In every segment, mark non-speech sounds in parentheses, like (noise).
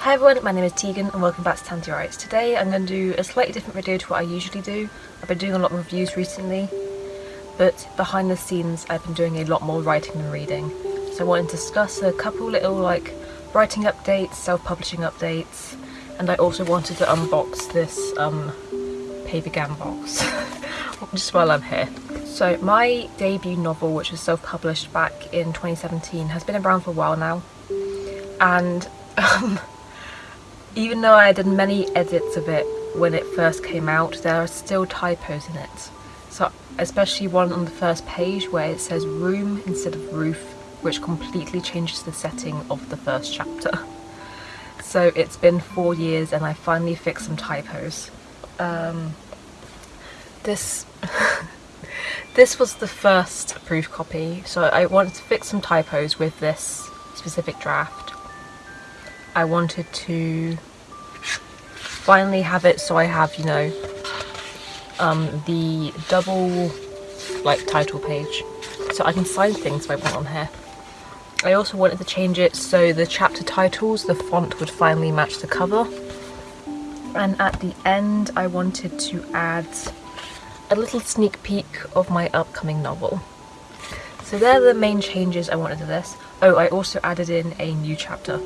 Hi everyone, my name is Tegan and welcome back to Tanty Writes. Today I'm going to do a slightly different video to what I usually do. I've been doing a lot of reviews recently, but behind the scenes I've been doing a lot more writing than reading. So I wanted to discuss a couple little like writing updates, self-publishing updates, and I also wanted to unbox this um, Papergang box, (laughs) just while I'm here. So my debut novel, which was self-published back in 2017, has been around for a while now, and (laughs) um, even though I did many edits of it when it first came out, there are still typos in it. So especially one on the first page where it says room instead of roof, which completely changes the setting of the first chapter. (laughs) So it's been four years and I finally fixed some typos. Um, this (laughs) this was the first proof copy, so I wanted to fix some typos with this specific draft. I wanted to finally have it so I have, you know, um, the double like title page so I can sign things if I want on here. I also wanted to change it so the chapter titles, the font would finally match the cover. And at the end I wanted to add a little sneak peek of my upcoming novel. So they're the main changes I wanted to this. Oh, I also added in a new chapter.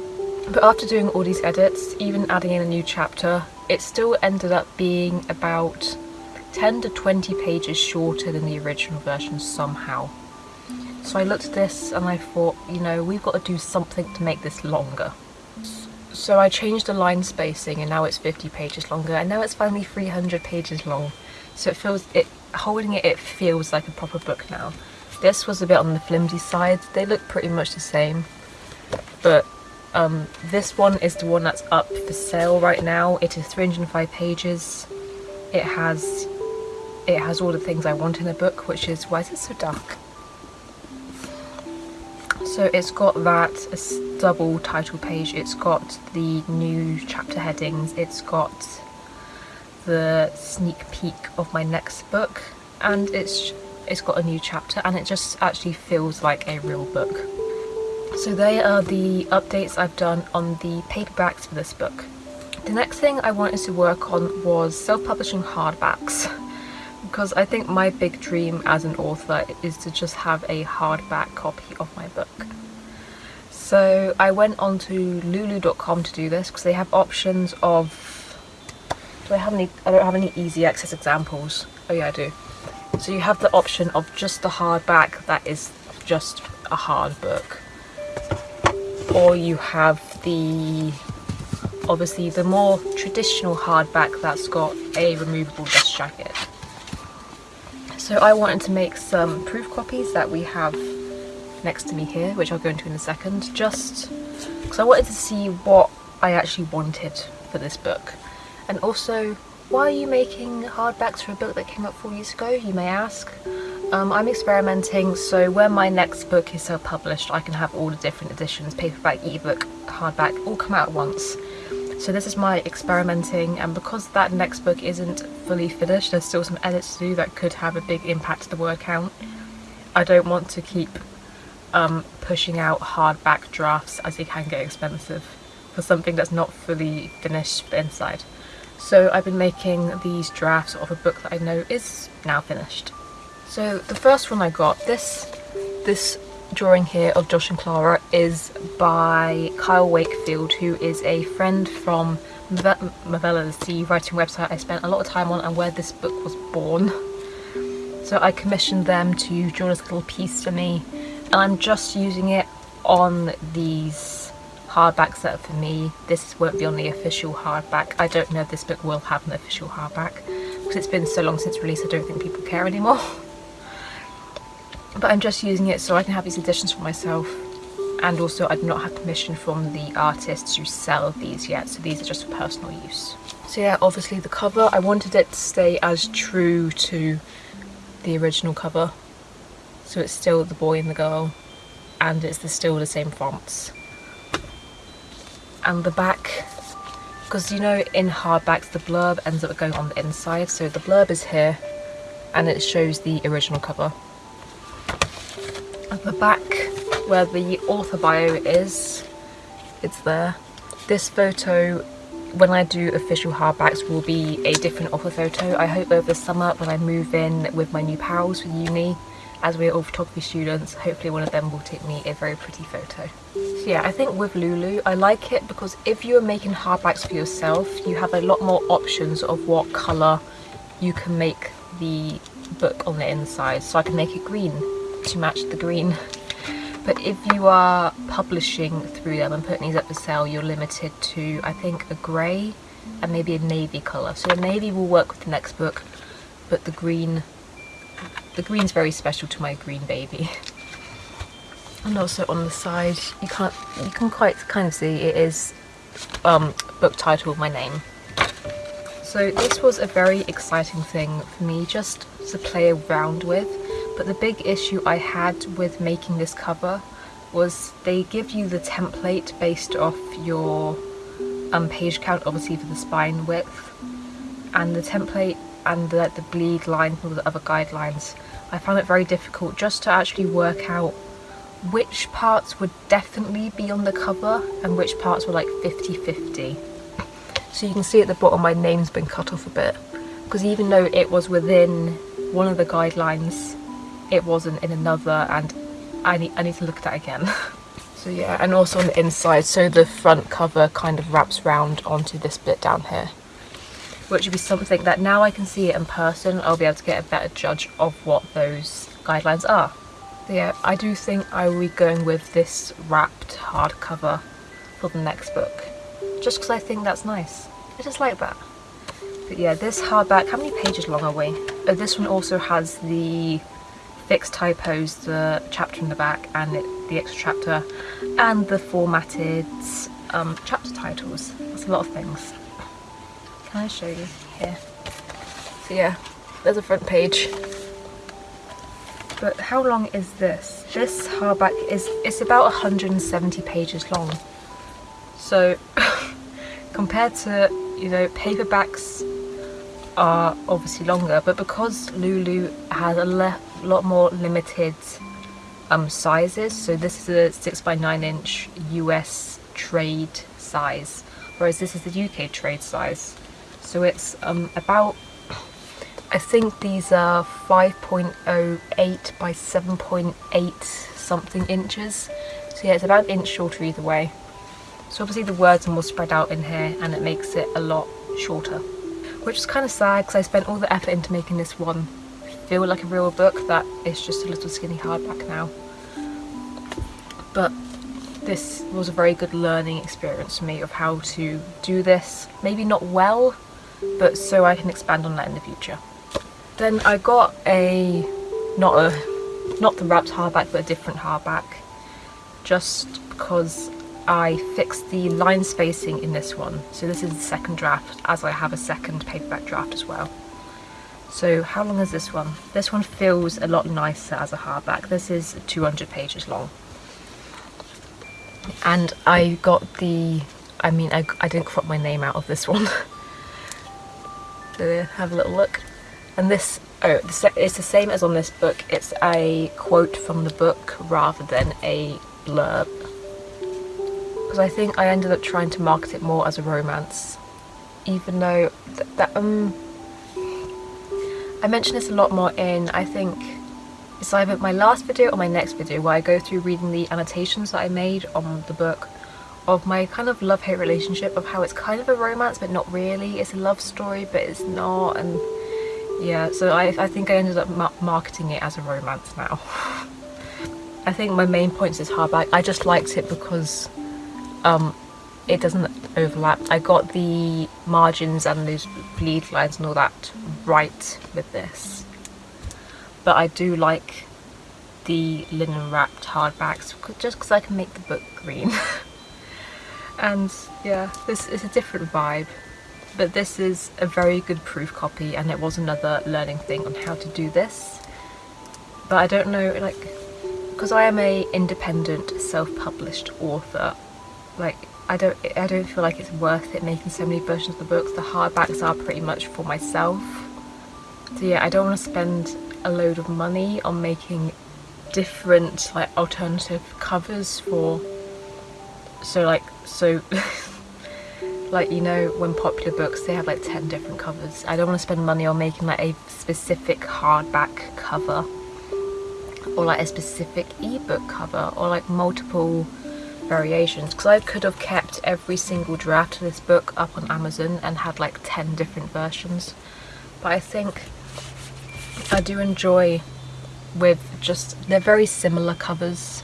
But after doing all these edits, even adding in a new chapter, it still ended up being about 10 to 20 pages shorter than the original version somehow. So I looked at this and I thought, you know, we've got to do something to make this longer. So I changed the line spacing and now it's 50 pages longer and now it's finally 300 pages long. So it feels, it holding it, it feels like a proper book now. This was a bit on the flimsy side, they look pretty much the same, but um, this one is the one that's up for sale right now. It is 305 pages. It has it has all the things I want in a book, which is why is it so dark? So it's got that double title page. It's got the new chapter headings. It's got the sneak peek of my next book, and it's it's got a new chapter, and it just actually feels like a real book. So they are the updates I've done on the paperbacks for this book. The next thing I wanted to work on was self-publishing hardbacks because I think my big dream as an author is to just have a hardback copy of my book. So I went on to lulu.com to do this because they have options of do I have any I don't have any easy access examples. Oh yeah I do. So you have the option of just the hardback that is just a hard book or you have the obviously the more traditional hardback that's got a removable dust jacket. So I wanted to make some proof copies that we have next to me here, which I'll go into in a second, just because I wanted to see what I actually wanted for this book. And also, why are you making hardbacks for a book that came out four years ago, you may ask? Um, I'm experimenting, so when my next book is self-published, I can have all the different editions, paperback, ebook, hardback, all come out at once. So this is my experimenting, and because that next book isn't fully finished, there's still some edits to do that could have a big impact to the word count. I don't want to keep um, pushing out hardback drafts as they can get expensive for something that's not fully finished inside. So I've been making these drafts of a book that I know is now finished. So the first one I got, this this drawing here of Josh and Clara is by Kyle Wakefield, who is a friend from Movellas, the writing website I spent a lot of time on and where this book was born. So I commissioned them to draw this little piece for me and I'm just using it on these hardbacks that are for me. This won't be on the official hardback. I don't know if this book will have an official hardback because it's been so long since release I don't think people care anymore. (laughs) but I'm just using it so I can have these editions for myself. And also I do not have permission from the artist to sell these yet so these are just for personal use. So yeah obviously the cover I wanted it to stay as true to the original cover. So it's still the boy and the girl and it's the, still the same fonts. And the back because you know in hardbacks the blurb ends up going on the inside. So the blurb is here and it shows the original cover at the back where the author bio is, it's there. This photo when I do official hardbacks will be a different offer photo. I hope over the summer when I move in with my new pals for uni as we're all photography students, hopefully one of them will take me a very pretty photo. So yeah, I think with Lulu, I like it because if you're making hardbacks for yourself, you have a lot more options of what colour you can make the book on the inside. So I can make it green to match the green. But if you are publishing through them and putting these up for sale, you're limited to, I think, a grey and maybe a navy colour. So a navy will work with the next book, but the green the green's very special to my green baby. And also on the side, you can't you can quite kind of see it is um, book title of my name. So this was a very exciting thing for me just to play around with. But the big issue I had with making this cover was they give you the template based off your um, page count, obviously for the spine width. And the template and the, the bleed line and all the other guidelines, I found it very difficult just to actually work out which parts would definitely be on the cover and which parts were like 50-50. So you can see at the bottom my name's been cut off a bit because even though it was within one of the guidelines, it wasn't in another and I need, I need to look at that again. (laughs) so yeah, and also on the inside, so the front cover kind of wraps round onto this bit down here which would be something that now I can see it in person, I'll be able to get a better judge of what those guidelines are. Yeah, I do think I will be going with this wrapped hardcover for the next book, just because I think that's nice. I just like that. But yeah, this hardback, how many pages long are we? Oh, this one also has the fixed typos, the chapter in the back and it, the extra chapter, and the formatted um, chapter titles. That's a lot of things. Can I show you? Here. So yeah, there's a front page. But how long is this? This hardback is it's about 170 pages long. So (laughs) compared to, you know, paperbacks are obviously longer, but because Lulu has a lot more limited um, sizes, so this is a 6 by 9 inch US trade size, whereas this is the UK trade size. So it's um, about, I think these are 5.08 by 7.8 something inches. So yeah, it's about an inch shorter either way. So obviously the words are more spread out in here and it makes it a lot shorter. Which is kind of sad because I spent all the effort into making this one feel like a real book that is just a little skinny hardback now. But this was a very good learning experience for me of how to do this. Maybe not well, but so I can expand on that in the future. Then I got a, not a, not the wrapped hardback, but a different hardback, just because I fixed the line spacing in this one. So this is the second draft, as I have a second paperback draft as well. So how long is this one? This one feels a lot nicer as a hardback. This is 200 pages long. And I got the, I mean, I, I didn't crop my name out of this one. (laughs) So have a little look. And this, oh, it's the same as on this book. It's a quote from the book rather than a blurb. Because I think I ended up trying to market it more as a romance. Even though th that, um, I mention this a lot more in, I think, it's either my last video or my next video where I go through reading the annotations that I made on the book of my kind of love-hate relationship of how it's kind of a romance but not really it's a love story but it's not and yeah so I, I think I ended up ma marketing it as a romance now (laughs) I think my main points is hardback I just liked it because um it doesn't overlap. I got the margins and those bleed lines and all that right with this. But I do like the linen wrapped hardbacks just because I can make the book green. (laughs) And yeah this is a different vibe. But this is a very good proof copy and it was another learning thing on how to do this. But I don't know like because I am a independent self-published author like I don't I don't feel like it's worth it making so many versions of the books. The hardbacks are pretty much for myself. So yeah I don't want to spend a load of money on making different like alternative covers for so like so (laughs) like you know when popular books they have like 10 different covers. I don't want to spend money on making like a specific hardback cover or like a specific ebook cover or like multiple variations because I could have kept every single draft of this book up on Amazon and had like 10 different versions. But I think I do enjoy with just they're very similar covers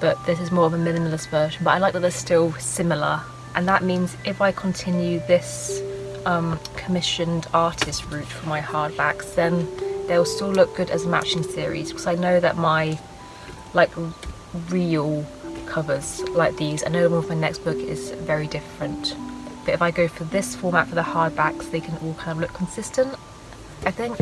but this is more of a minimalist version but I like that they're still similar. And that means if I continue this um, commissioned artist route for my hardbacks then they'll still look good as a matching series because I know that my like real covers like these, I know the one for my next book is very different. But if I go for this format for the hardbacks they can all kind of look consistent I think.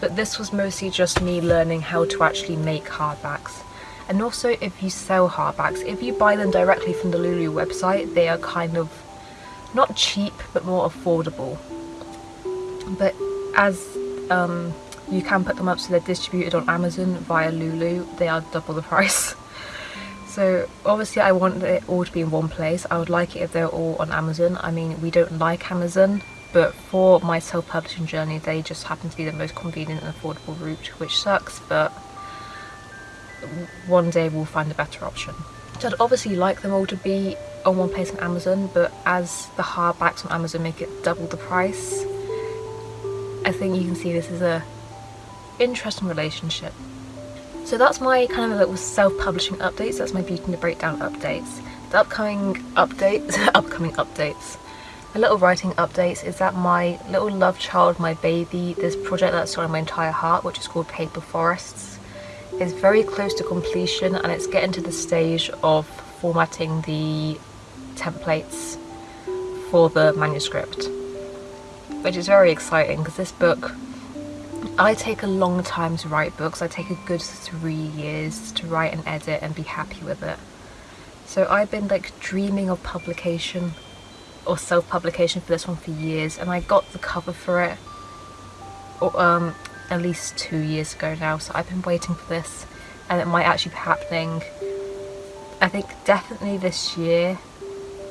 But this was mostly just me learning how to actually make hardbacks. And also if you sell hardbacks if you buy them directly from the Lulu website they are kind of not cheap but more affordable. But as um, you can put them up so they're distributed on Amazon via Lulu they are double the price (laughs) so obviously I want it all to be in one place I would like it if they're all on Amazon I mean we don't like Amazon but for my self-publishing journey they just happen to be the most convenient and affordable route which sucks but one day we'll find a better option. So I'd obviously like them all to be on one place on Amazon but as the hardbacks on Amazon make it double the price I think you can see this is a interesting relationship. So that's my kind of little self-publishing updates, that's my Beauty and the Breakdown updates. The upcoming updates, (laughs) upcoming updates my little writing updates is that my little love child, my baby, this project that's on my entire heart, which is called Paper Forests, is very close to completion and it's getting to the stage of formatting the templates for the manuscript, which is very exciting because this book I take a long time to write books. I take a good three years to write and edit and be happy with it. So I've been like dreaming of publication or self-publication for this one for years and I got the cover for it um, at least two years ago now so I've been waiting for this and it might actually be happening I think definitely this year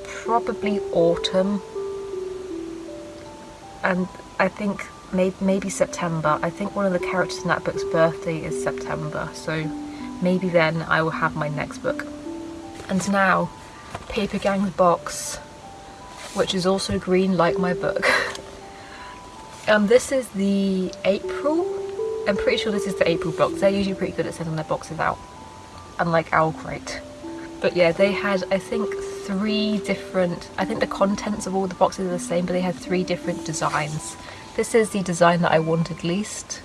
probably autumn and I think maybe, maybe September I think one of the characters in that book's birthday is September so maybe then I will have my next book and now Paper Gang's box which is also green like my book. (laughs) um, this is the April. I'm pretty sure this is the April box. They're usually pretty good at sending their boxes out, unlike Owl Crate. But yeah, they had, I think, three different, I think the contents of all the boxes are the same, but they had three different designs. This is the design that I wanted least,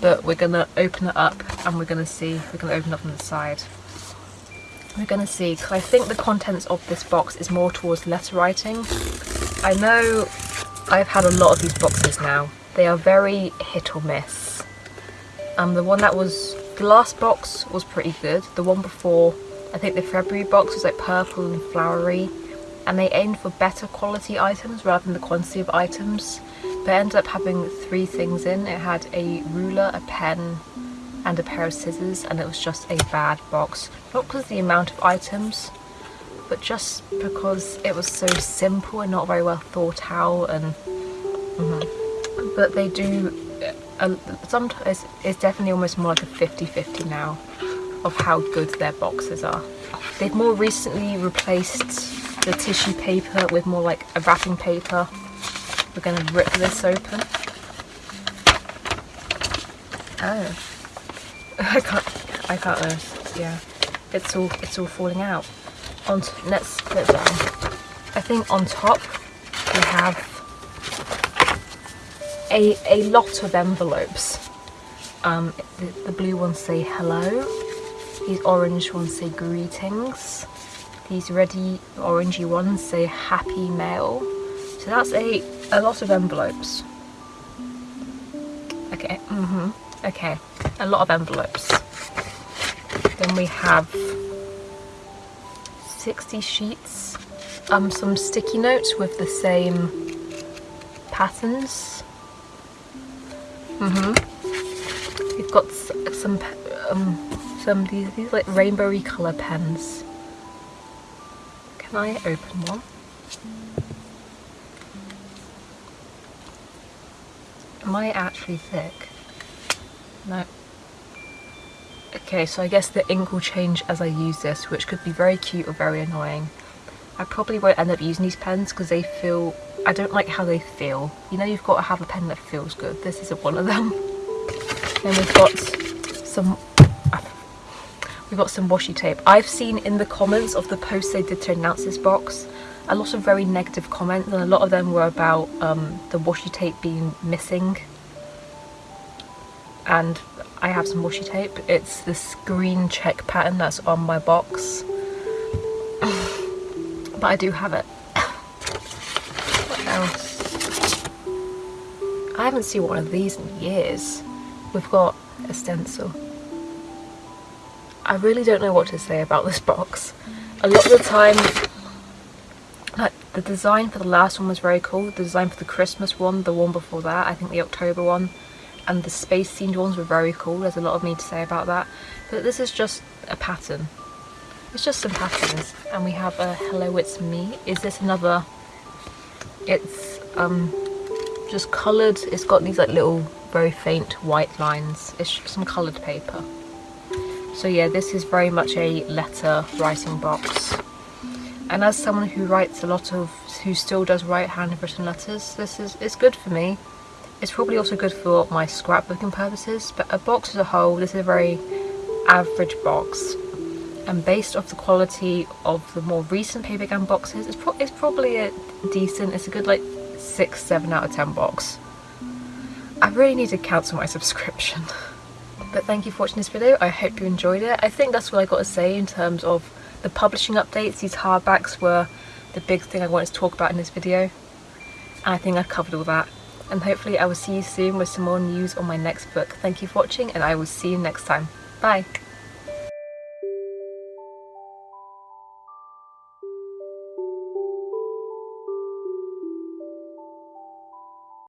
but we're gonna open it up and we're gonna see, we're gonna open it up on the side. We're gonna see because I think the contents of this box is more towards letter writing. I know I've had a lot of these boxes now. They are very hit or miss. Um, the one that was the last box was pretty good. The one before I think the February box was like purple and flowery and they aimed for better quality items rather than the quantity of items but ended up having three things in it had a ruler a pen and a pair of scissors and it was just a bad box. Not because the amount of items, but just because it was so simple and not very well thought out and mm -hmm. but they do uh, sometimes it's definitely almost more like a 50-50 now of how good their boxes are. They've more recently replaced the tissue paper with more like a wrapping paper. We're going to rip this open. Oh. (laughs) I can't, I can't, uh, yeah, it's all, it's all falling out. On, let's down. I think on top we have a, a lot of envelopes. Um, the, the blue ones say hello, these orange ones say greetings, these reddy orangey ones say happy mail. So that's a, a lot of envelopes. Okay, mm-hmm. Okay, a lot of envelopes. Then we have 60 sheets, um, some sticky notes with the same patterns. Mm hmm We've got some um, some these these like rainbowy colour pens. Can I open one? I actually thick? No. Okay, so I guess the ink will change as I use this, which could be very cute or very annoying. I probably won't end up using these pens because they feel... I don't like how they feel. You know you've got to have a pen that feels good. This isn't one of them. (laughs) then we've got some... We've got some washi tape. I've seen in the comments of the post they did to announce this box a lot of very negative comments and a lot of them were about um, the washi tape being missing and I have some washi tape. It's this green check pattern that's on my box (sighs) but I do have it. (coughs) what else? I haven't seen one of these in years. We've got a stencil. I really don't know what to say about this box. A lot of the time the design for the last one was very cool. The design for the Christmas one, the one before that, I think the October one, and the space themed ones were very cool. There's a lot of me to say about that. But this is just a pattern. It's just some patterns. And we have a Hello It's Me. Is this another... It's um just coloured. It's got these like little very faint white lines. It's some coloured paper. So yeah, this is very much a letter writing box and as someone who writes a lot of who still does write handwritten letters this is it's good for me. It's probably also good for my scrapbooking purposes but a box as a whole this is a very average box. And based off the quality of the more recent Papergang boxes it's, pro it's probably a decent it's a good like 6 7 out of 10 box. I really need to cancel my (laughs) subscription. But thank you for watching this video. I hope you enjoyed it. I think that's what I got to say in terms of the publishing updates, these hardbacks were the big thing I wanted to talk about in this video. And I think I've covered all that. And hopefully I will see you soon with some more news on my next book. Thank you for watching and I will see you next time. Bye!